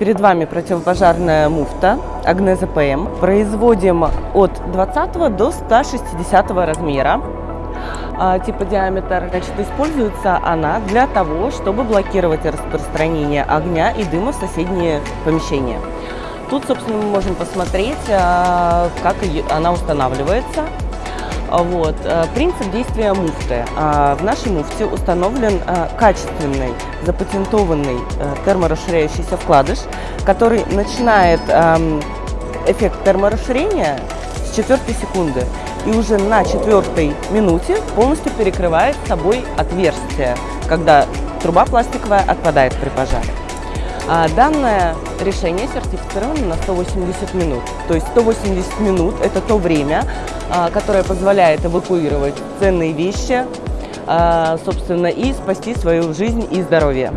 Перед вами противопожарная муфта Агнеза ПМ. Производим от 20 до 160 размера а, типа диаметр. Значит, используется она для того, чтобы блокировать распространение огня и дыма в соседние помещения. Тут, собственно, мы можем посмотреть, а, как она устанавливается. Вот. Э, принцип действия муфты. А, в нашей муфте установлен э, качественный, запатентованный э, терморасширяющийся вкладыш, который начинает эм, эффект терморасширения с четвертой секунды и уже на четвертой минуте полностью перекрывает собой отверстие, когда труба пластиковая отпадает при пожаре. А данное решение сертифицировано на 180 минут. То есть 180 минут – это то время, а, которое позволяет эвакуировать ценные вещи, а, собственно, и спасти свою жизнь и здоровье.